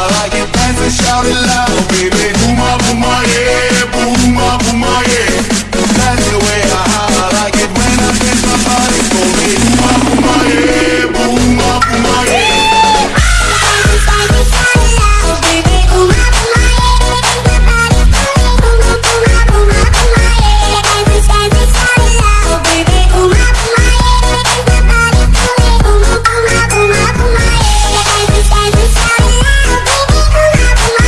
I like it dance and shout it loud, baby.